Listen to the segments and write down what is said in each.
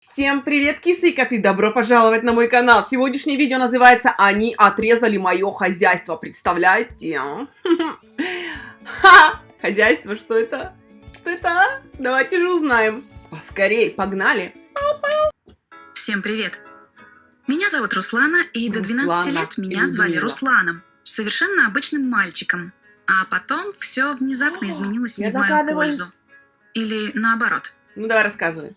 Всем привет, кисы и коты! Добро пожаловать на мой канал! Сегодняшнее видео называется «Они отрезали мое хозяйство». Представляете? Ха! Хозяйство, что это? Что это? а? Давайте же узнаем. Поскорей, погнали! Всем привет! Меня зовут Руслана, и до 12 Руслана лет меня звали. Русланом, совершенно обычным мальчиком. А потом все внезапно изменилось не в мою пользу. Или наоборот. Ну давай рассказывай.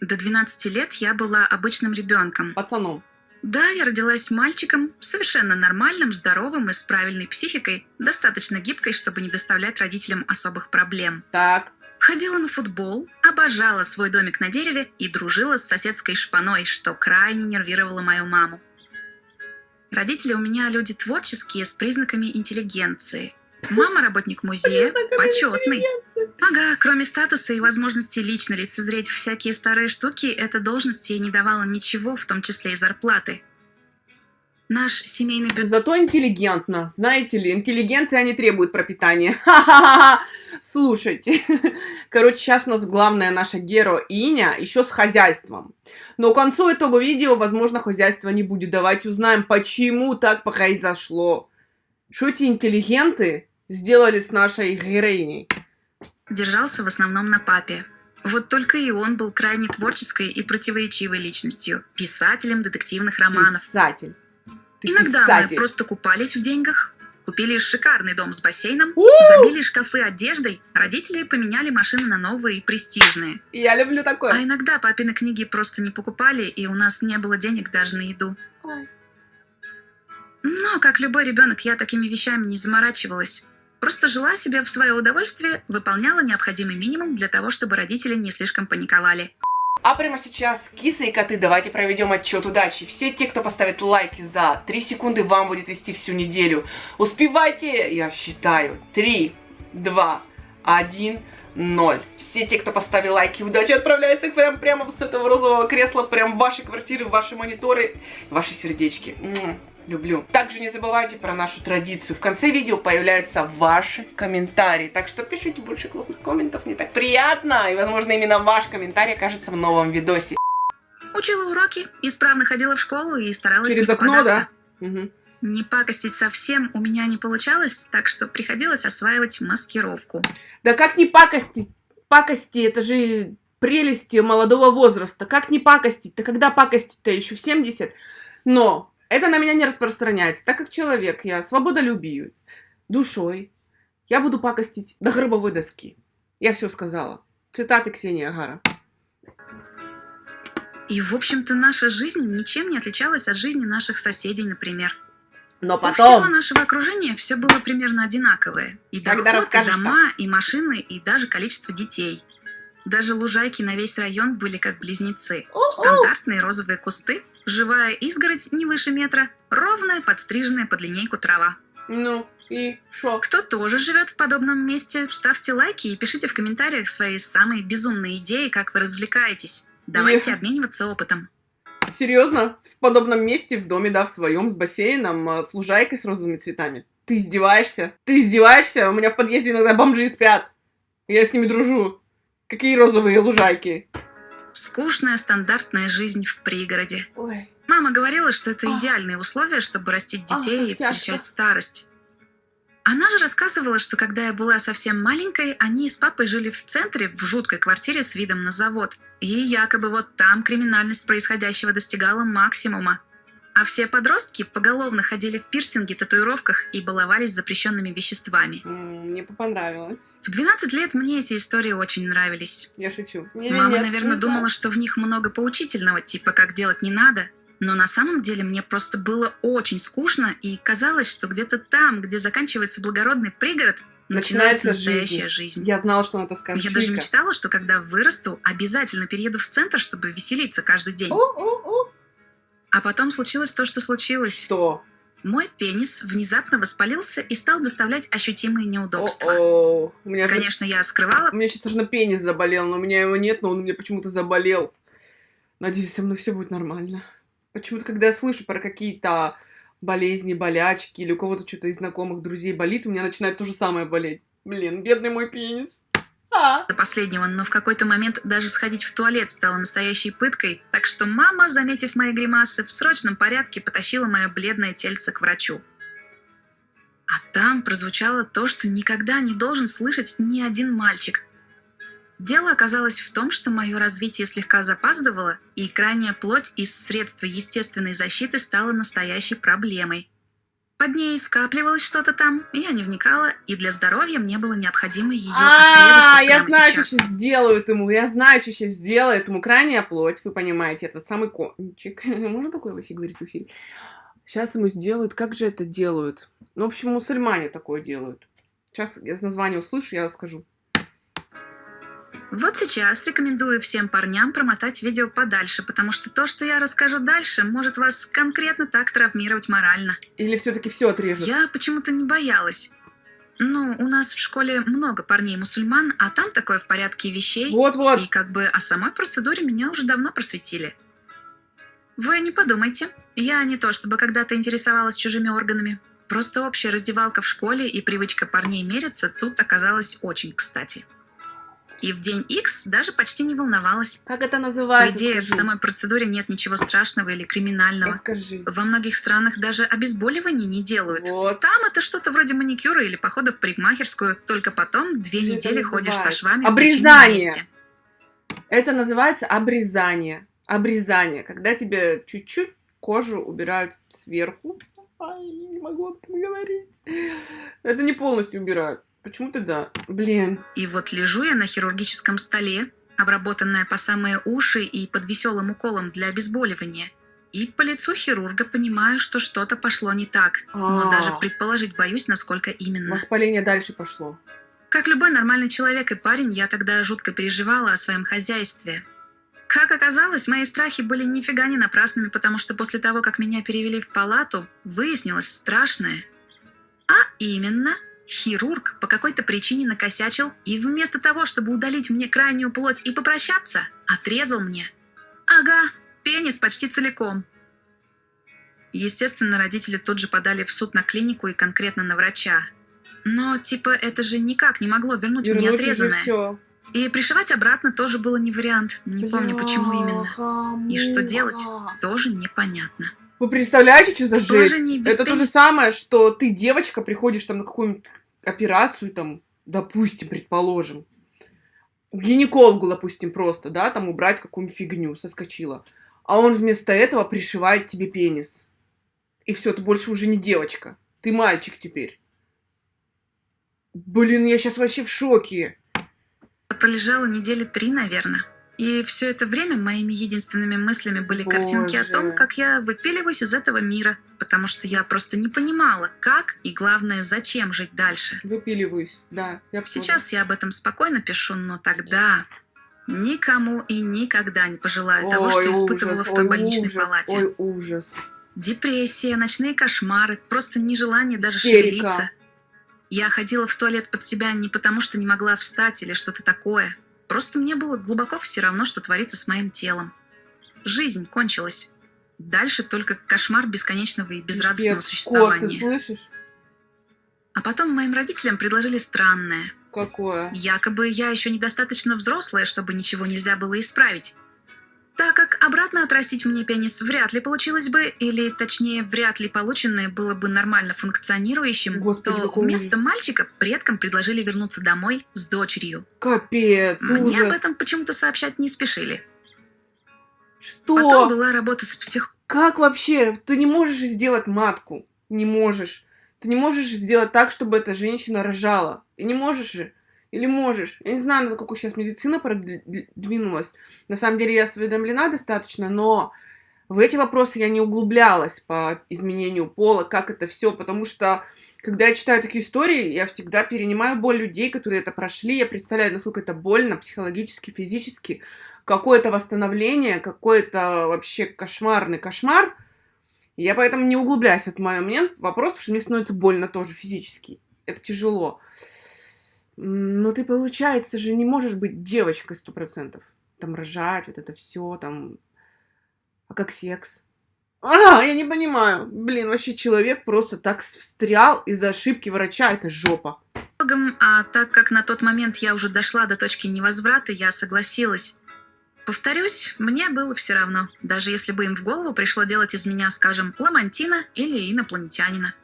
До 12 лет я была обычным ребенком. Пацаном. Да, я родилась мальчиком, совершенно нормальным, здоровым и с правильной психикой, достаточно гибкой, чтобы не доставлять родителям особых проблем. Так. Ходила на футбол, обожала свой домик на дереве и дружила с соседской шпаной, что крайне нервировало мою маму. Родители у меня люди творческие, с признаками интеллигенции. Мама работник музея, почетный. Ага, кроме статуса и возможности лично лицезреть всякие старые штуки, эта должность ей не давала ничего, в том числе и зарплаты. Наш семейный бюджет Зато интеллигентно. Знаете ли, интеллигенция не требует пропитания. Ха-ха-ха! Слушайте. Короче, сейчас у нас главная наша героиня еще с хозяйством. Но к концу итога видео, возможно, хозяйства не будет. Давайте узнаем, почему так произошло. Что эти интеллигенты сделали с нашей героиней? держался в основном на папе. Вот только и он был крайне творческой и противоречивой личностью, писателем детективных романов. Писатель. Ты Иногда писатель. мы просто купались в деньгах, купили шикарный дом с бассейном, У! забили шкафы одеждой, родители поменяли машины на новые и престижные. Я люблю А такое. иногда папины книги просто не покупали, и у нас не было денег даже на еду. Но, как любой ребенок, я такими вещами не заморачивалась. Просто жила себе в свое удовольствие, выполняла необходимый минимум для того, чтобы родители не слишком паниковали. А прямо сейчас, кисы и коты, давайте проведем отчет удачи. Все те, кто поставит лайки за 3 секунды, вам будет вести всю неделю. Успевайте, я считаю. 3, 2, 1, 0. Все те, кто поставил лайки, удача отправляется прям прямо вот с этого розового кресла, прям в ваши квартиры, в ваши мониторы, ваши сердечки. Люблю. Также не забывайте про нашу традицию. В конце видео появляются ваши комментарии. Так что пишите больше классных комментов. Не так приятно. И, возможно, именно ваш комментарий окажется в новом видосе. Учила уроки, исправно ходила в школу и старалась Через не окно, да? Мгм. Не пакостить совсем у меня не получалось, так что приходилось осваивать маскировку. Да как не пакостить? Пакости, это же прелести молодого возраста. Как не пакостить? Да когда пакостить-то еще в 70? Но это на меня не распространяется, так как человек, я свободолюбию, душой. Я буду пакостить до гробовой доски. Я все сказала. Цитаты Ксении Агара. И, в общем-то, наша жизнь ничем не отличалась от жизни наших соседей, например. Но У всего потом... нашего окружения все было примерно одинаковое. И Тогда доход, и дома, и машины, и даже количество детей. Даже лужайки на весь район были как близнецы. О-о! Стандартные розовые кусты, живая изгородь не выше метра, ровная, подстриженная под линейку трава. Ну, и шо? Кто тоже живет в подобном месте, ставьте лайки и пишите в комментариях свои самые безумные идеи, как вы развлекаетесь. Давайте Эх. обмениваться опытом. Серьезно? В подобном месте, в доме, да, в своем, с бассейном, а, с лужайкой с розовыми цветами. Ты издеваешься? Ты издеваешься? У меня в подъезде иногда бомжи спят. Я с ними дружу. Какие розовые лужайки? Скучная стандартная жизнь в пригороде. Ой. Мама говорила, что это идеальные условия, чтобы растить детей и как тяжко. встречать старость. Она же рассказывала, что когда я была совсем маленькой, они с папой жили в центре, в жуткой квартире с видом на завод. И якобы вот там криминальность происходящего достигала максимума. А все подростки поголовно ходили в пирсинге, татуировках и баловались запрещенными веществами. Мне понравилось. В 12 лет мне эти истории очень нравились. Я шучу. Мама, наверное, думала, что в них много поучительного, типа как делать не надо. Но на самом деле мне просто было очень скучно, и казалось, что где-то там, где заканчивается благородный пригород, начинается, Начинается настоящая жизнь. Я знала, что она это скажет. Я даже мечтала, что когда вырасту, обязательно перееду в центр, чтобы веселиться каждый день. О, о, о. А потом случилось то, что случилось. Что? Мой пенис внезапно воспалился и стал доставлять ощутимые неудобства. О, у меня Конечно, я скрывала У меня сейчас аж на пенис заболел, но у меня его нет, но он у меня почему-то заболел. Надеюсь, со мной все будет нормально. Почему-то, когда я слышу про какие-то болезни, болячки, или у кого-то что-то из знакомых, друзей болит, у меня начинает то же самое болеть. Блин, бедный мой пенис. А. до последнего, но в какой-то момент даже сходить в туалет стало настоящей пыткой, так что мама, заметив мои гримасы, в срочном порядке потащила мое бледное тельце к врачу. А там прозвучало то, что никогда не должен слышать ни один мальчик. Дело оказалось в том, что мое развитие слегка запаздывало, и крайняя плоть из средства естественной защиты стала настоящей проблемой. Под ней скапливалось что-то там, я не вникала, и для здоровья мне было необходимо ее отрезать А, вот я знаю, что сейчас. сделают ему. Я знаю, что сейчас сделает ему. Крайняя плоть, вы понимаете, это самый кончик. Можно такое вообще говорить в эфире? Сейчас ему сделают. Как же это делают? Ну, в общем, мусульмане такое делают. Сейчас я название услышу, я скажу. Вот сейчас рекомендую всем парням промотать видео подальше, потому что то, что я расскажу дальше, может вас конкретно так травмировать морально. Или все-таки все отрежут? Я почему-то не боялась. Ну, у нас в школе много парней-мусульман, а там такое в порядке вещей. Вот-вот. И как бы о самой процедуре меня уже давно просветили. Вы не подумайте, я не то чтобы когда-то интересовалась чужими органами. Просто общая раздевалка в школе и привычка парней мериться тут оказалась очень кстати. И в день X даже почти не волновалась. Как это По называется? идее, в скажи? самой процедуре нет ничего страшного или криминального. Расскажи. Во многих странах даже обезболиваний не делают. Вот. Там это что-то вроде маникюра или похода в парикмахерскую, только потом две это недели ходишь со швами в Обрезание. Это называется обрезание. Обрезание. Когда тебе чуть-чуть кожу убирают сверху. Ай, не могу об этом говорить. Это не полностью убирают. Почему-то да. Блин. И вот лежу я на хирургическом столе, обработанная по самые уши и под веселым уколом для обезболивания. И по лицу хирурга понимаю, что что-то пошло не так. Но А. даже предположить боюсь, насколько именно. Воспаление дальше пошло. Как любой нормальный человек и парень, я тогда жутко переживала о своем хозяйстве. Как оказалось, мои страхи были нифига не напрасными, потому что после того, как меня перевели в палату, выяснилось страшное. А именно, хирург по какой-то причине накосячил и вместо того, чтобы удалить мне крайнюю плоть и попрощаться, отрезал мне. Ага, пенис почти целиком. Естественно, родители тут же подали в суд на клинику и конкретно на врача. Но, типа, это же никак не могло вернуть, мне отрезанное. И пришивать обратно тоже было не вариант. Не помню, почему именно. И что делать? Тоже непонятно. Вы представляете, что за без Это то же самое, что ты, девочка, приходишь там на какую-нибудь операцию, там, допустим, предположим, гинекологу, допустим, просто, да, там убрать какую-нибудь фигню, соскочила. А он вместо этого пришивает тебе пенис. И все, ты больше уже не девочка. Ты мальчик теперь. Блин, я сейчас вообще в шоке. Я пролежала недели три, наверное. И все это время моими единственными мыслями были картинки о Боже. том, как я выпиливаюсь из этого мира, потому что я просто не понимала, как и, главное, зачем жить дальше. Выпиливаюсь, да. Я. Сейчас я об этом спокойно пишу, но тогда никому и никогда не пожелаю того, что Ой, испытывала ужас, в той ой, больничной ужас, палате. Ой, ужас. Депрессия, ночные кошмары, просто нежелание даже Истерика. шевелиться. Я ходила в туалет под себя не потому, что не могла встать или что-то такое. Просто мне было глубоко все равно, что творится с моим телом. Жизнь кончилась. Дальше только кошмар бесконечного и безрадостного Пипец, Кот, ты существования. слышишь? А потом моим родителям предложили странное. Какое? Якобы я еще недостаточно взрослая, чтобы ничего нельзя было исправить. Так как обратно отрастить мне пенис вряд ли получилось бы, или точнее вряд ли полученное было бы нормально функционирующим, Господи, то вместо ужас. мальчика предкам предложили вернуться домой с дочерью. Капец, Мне об ужас. этом почему-то сообщать не спешили. Что? Потом была работа с псих... Как вообще? Ты не можешь сделать матку. Не можешь. Ты не можешь сделать так, чтобы эта женщина рожала. И не можешь же. Или можешь. Я не знаю, насколько сейчас медицина продвинулась. На самом деле я осведомлена достаточно, но в эти вопросы я не углублялась по изменению пола, как это все, потому что когда я читаю такие истории, я всегда перенимаю боль людей, которые это прошли, я представляю, насколько это больно психологически, физически, какое-то восстановление, какой-то вообще кошмарный кошмар. Я поэтому не углубляюсь в этот момент вопрос, потому что мне становится больно тоже физически. Это тяжело. Но ты, получается же, не можешь быть девочкой сто процентов. Там рожать, вот это все, там... А как секс? А, я не понимаю. Блин, вообще человек просто так встрял из-за ошибки врача. Это жопа. а так как на тот момент я уже дошла до точки невозврата, я согласилась. Повторюсь, мне было все равно, даже если бы им в голову пришло делать из меня, скажем, ламантина или инопланетянина.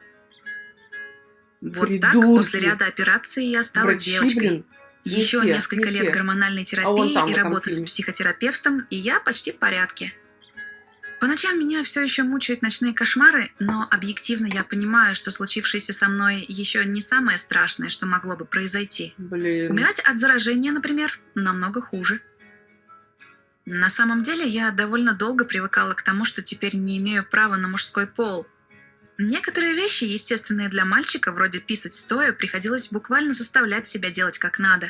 Вот так, Придурки. после ряда операций я стала Врачи, девочкой. блин. Не Еще все, несколько не лет все. гормональной А терапии там, и работы с психотерапевтом, и я почти в порядке. По ночам меня все еще мучают ночные кошмары, но объективно я понимаю, что случившееся со мной еще не самое страшное, что могло бы произойти. Блин. Умирать от заражения, например, намного хуже. На самом деле я довольно долго привыкала к тому, что теперь не имею права на мужской пол. Некоторые вещи, естественные для мальчика, вроде писать стоя, приходилось буквально заставлять себя делать как надо.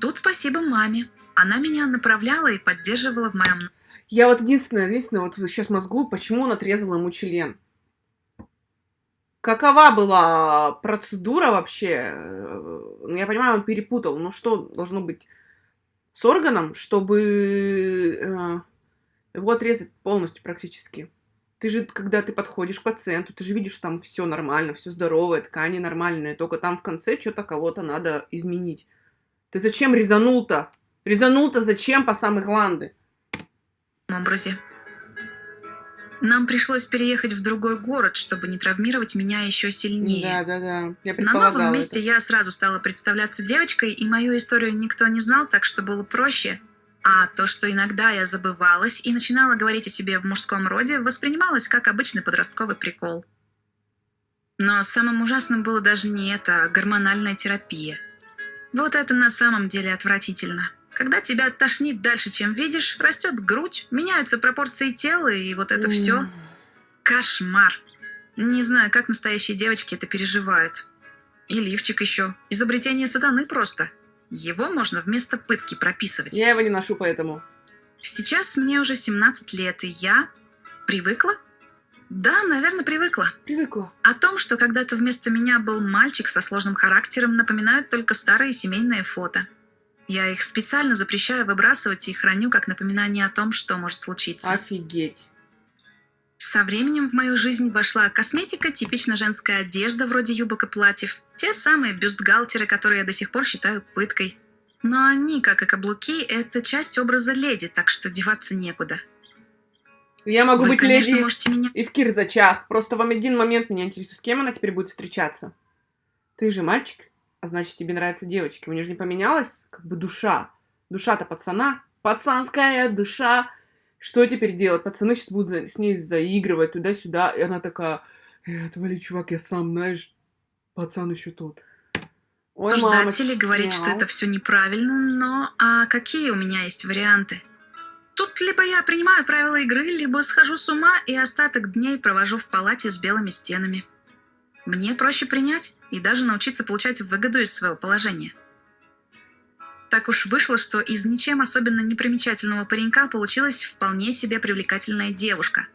Тут спасибо маме. Она меня направляла и поддерживала в моем Я вот единственное, единственное, вот сейчас мозгу, почему он отрезал ему член? Какова была процедура вообще? Ну, я понимаю, он перепутал. Ну, что должно быть с органом, чтобы э, его отрезать полностью практически? Ты же, когда ты подходишь к пациенту, ты же видишь, что там все нормально, все здоровое, ткани нормальные, только там в конце что-то кого-то надо изменить. Ты зачем резанул-то? Резанул-то зачем по самые гланды? образе. Нам пришлось переехать в другой город, чтобы не травмировать меня еще сильнее. Да, да, да. Я На новом месте это. я сразу стала представляться девочкой, и мою историю никто не знал, так что было проще. А то, что иногда я забывалась и начинала говорить о себе в мужском роде, воспринималось как обычный подростковый прикол. Но самым ужасным было даже не это, а гормональная терапия. Вот это на самом деле отвратительно. Когда тебя тошнит дальше, чем видишь, растет грудь, меняются пропорции тела, и вот это все. Кошмар. Не знаю, как настоящие девочки это переживают. И лифчик еще. Изобретение сатаны просто. Его можно вместо пытки прописывать. Я его не ношу, поэтому. Сейчас мне уже 17 лет, и я привыкла? Да, наверное, привыкла. Привыкла. О том, что когда-то вместо меня был мальчик со сложным характером, напоминают только старые семейные фото. Я их специально запрещаю выбрасывать и храню как напоминание о том, что может случиться. Офигеть. Со временем в мою жизнь вошла косметика, типично женская одежда вроде юбок и платьев, те самые бюстгальтеры, которые я до сих пор считаю пыткой. Но они, как и каблуки, это часть образа леди, так что деваться некуда. Я могу Вы, быть конечно, леди можете меня... и в кирзачах. Просто вам один момент меня интересует, с кем она теперь будет встречаться. Ты же мальчик, а значит, тебе нравятся девочки. У нее же не поменялась как бы душа. Душа-то пацана. Пацанская душа. Что теперь делать? Пацаны сейчас будут за- с ней заигрывать туда-сюда. И она такая, э, отвали, чувак, я сам, знаешь, пацан еще тут. Ой, Обсуждатели мамочки, говорят, что мяу. это все неправильно, но а какие у меня есть варианты? Тут либо я принимаю правила игры, либо схожу с ума и остаток дней провожу в палате с белыми стенами. Мне проще принять и даже научиться получать выгоду из своего положения. Так уж вышло, что из ничем особенно непримечательного паренька получилась вполне себе привлекательная девушка.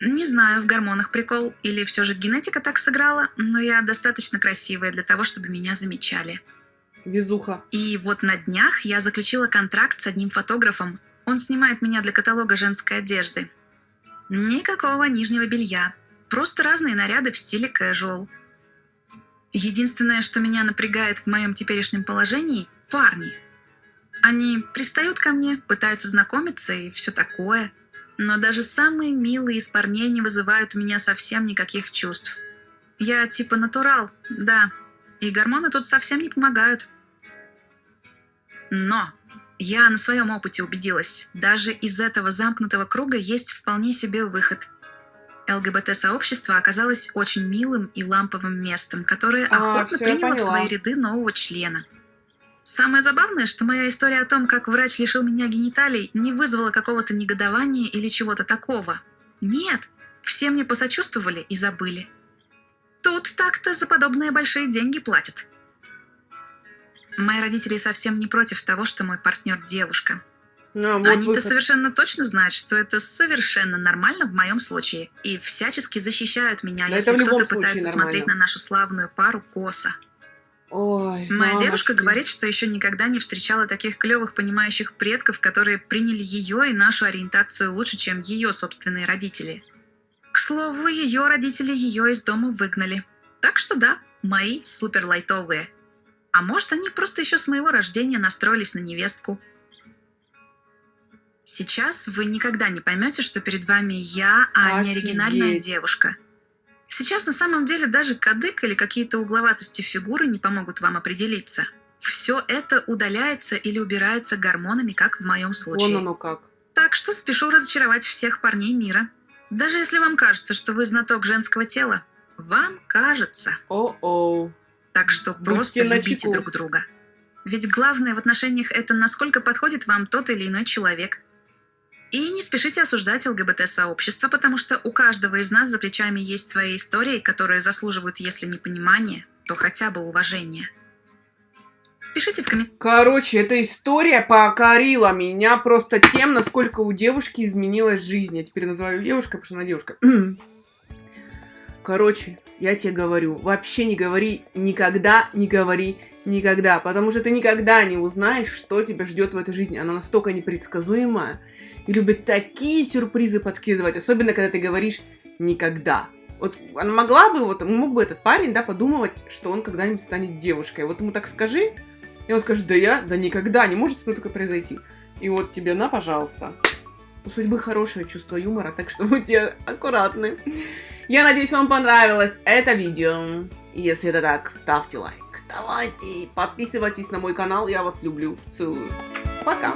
Не знаю, в гормонах прикол или все же генетика так сыграла, но я достаточно красивая для того, чтобы меня замечали. Везуха. И вот на днях я заключила контракт с одним фотографом. Он снимает меня для каталога женской одежды. Никакого нижнего белья. Просто разные наряды в стиле casual. Единственное, что меня напрягает в моем теперешнем положении – парни. Они пристают ко мне, пытаются знакомиться и все такое. Но даже самые милые из парней не вызывают у меня совсем никаких чувств. Я типа натурал, да. И гормоны тут совсем не помогают. Но я на своем опыте убедилась, даже из этого замкнутого круга есть вполне себе выход. ЛГБТ-сообщество оказалось очень милым и ламповым местом, которое А, охотно приняло в свои ряды нового члена. Самое забавное, что моя история о том, как врач лишил меня гениталий, не вызвала какого-то негодования или чего-то такого. Нет, все мне посочувствовали и забыли. Тут так-то за подобные большие деньги платят. Мои родители совсем не против того, что мой партнер девушка. Ну, вот Они-то совершенно точно знают, что это совершенно нормально в моем случае, и всячески защищают меня, Да если кто-то пытается нормально. смотреть на нашу славную пару косо. Ой, Моя мамочки. девушка говорит, что еще никогда не встречала таких клевых понимающих предков, которые приняли ее и нашу ориентацию лучше, чем ее собственные родители. К слову, ее родители ее из дома выгнали. Так что да, мои супер лайтовые. А может, они просто еще с моего рождения настроились на невестку. Сейчас вы никогда не поймете, что перед вами я, а не оригинальная Офигеть. девушка. Сейчас на самом деле даже кадык или какие-то угловатости фигуры не помогут вам определиться. Все это удаляется или убирается гормонами, как в моем случае. Вон оно как. Так что спешу разочаровать всех парней мира. Даже если вам кажется, что вы знаток женского тела, вам кажется. О-оу. Так что Будьте просто любите друг друга. Ведь главное в отношениях это насколько подходит вам тот или иной человек. И не спешите осуждать ЛГБТ-сообщество, потому что у каждого из нас за плечами есть свои истории, которые заслуживают, если не понимания, то хотя бы уважения. Пишите в комментариях. Короче, эта история покорила меня просто тем, насколько у девушки изменилась жизнь. Я теперь называю девушкой, потому что она девушка. Короче, я тебе говорю, вообще не говори никогда, не говори никогда, потому что ты никогда не узнаешь, что тебя ждет в этой жизни. Она настолько непредсказуемая и любит такие сюрпризы подкидывать, особенно когда ты говоришь никогда. Вот она могла бы, вот мог бы этот парень, да, подумывать, что он когда-нибудь станет девушкой. Вот ему так скажи, и он скажет, да я, да никогда, не может со мной такое произойти. И вот тебе на, пожалуйста. У судьбы хорошее чувство юмора, так что будьте аккуратны. Я надеюсь, вам понравилось это видео. Если это так, ставьте лайк. Давайте, подписывайтесь на мой канал, я вас люблю. Целую. Пока.